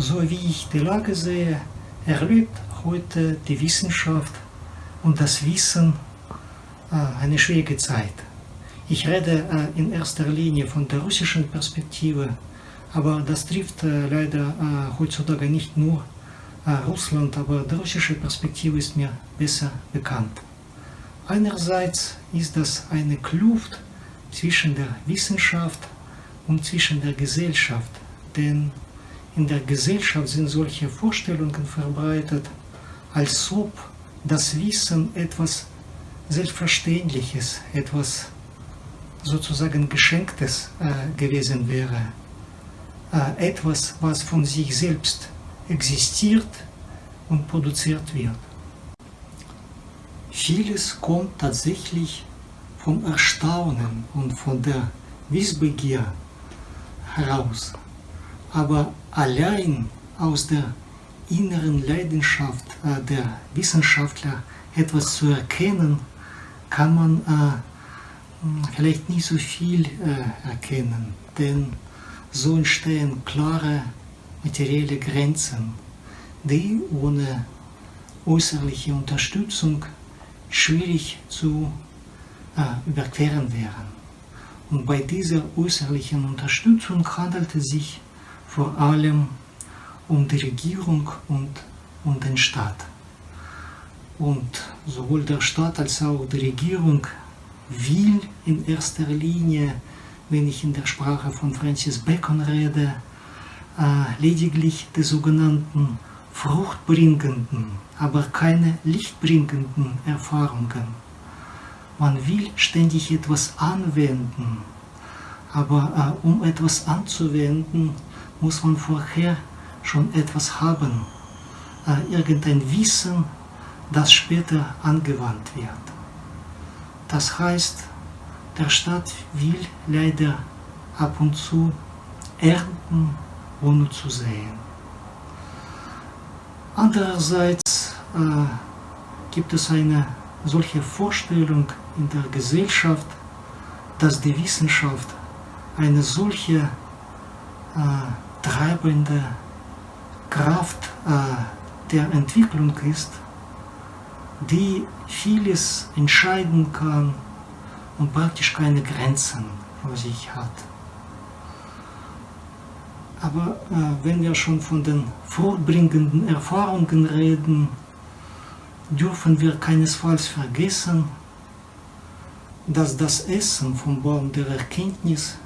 so wie ich die Lage sehe, erlebt heute die Wissenschaft und das Wissen äh, eine schwierige Zeit. Ich rede äh, in erster Linie von der russischen Perspektive, aber das trifft äh, leider heutzutage nicht nur Russland, aber die russische Perspektive ist mir besser bekannt. Einerseits ist das eine Kluft zwischen der Wissenschaft und zwischen der Gesellschaft, denn in der Gesellschaft sind solche Vorstellungen verbreitet, als ob das Wissen etwas Selbstverständliches, etwas sozusagen Geschenktes äh, gewesen wäre. Äh, etwas, was von sich selbst existiert und produziert wird. Vieles kommt tatsächlich vom Erstaunen und von der Wissbegier heraus. Aber allein aus der inneren Leidenschaft äh, der Wissenschaftler etwas zu erkennen, kann man äh, vielleicht nicht so viel äh, erkennen, denn so entstehen klare materielle Grenzen, die ohne äußerliche Unterstützung schwierig zu äh, überqueren wären. Und bei dieser äußerlichen Unterstützung handelt es sich vor allem um die Regierung und um den Staat. Und sowohl der Staat als auch die Regierung will in erster Linie, wenn ich in der Sprache von Francis Bacon rede, äh, lediglich die sogenannten fruchtbringenden, aber keine lichtbringenden Erfahrungen. Man will ständig etwas anwenden, aber äh, um etwas anzuwenden, muss man vorher schon etwas haben, äh, irgendein Wissen, das später angewandt wird. Das heißt, der Staat will leider ab und zu ernten, ohne zu sehen. Andererseits äh, gibt es eine solche Vorstellung in der Gesellschaft, dass die Wissenschaft eine solche äh, treibende Kraft äh, der Entwicklung ist, die vieles entscheiden kann und praktisch keine Grenzen vor sich hat. Aber äh, wenn wir schon von den vorbringenden Erfahrungen reden, dürfen wir keinesfalls vergessen, dass das Essen vom Baum der Erkenntnis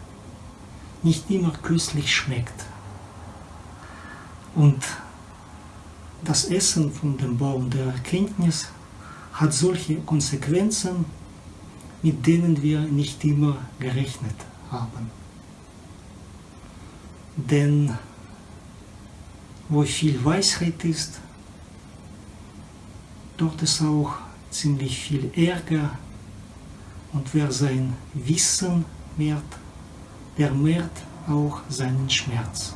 nicht immer köstlich schmeckt. Und das Essen von dem Baum der Erkenntnis hat solche Konsequenzen, mit denen wir nicht immer gerechnet haben. Denn wo viel Weisheit ist, dort ist auch ziemlich viel Ärger und wer sein Wissen mehrt, der mehrt auch seinen Schmerz.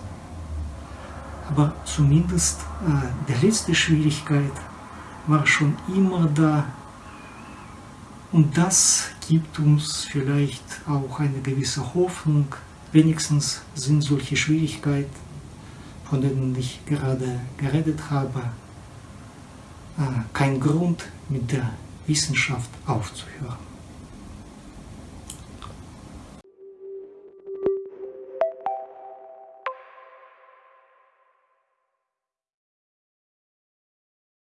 Aber zumindest äh, die letzte Schwierigkeit war schon immer da und das gibt uns vielleicht auch eine gewisse Hoffnung, wenigstens sind solche Schwierigkeiten, von denen ich gerade geredet habe, äh, kein Grund mit der Wissenschaft aufzuhören.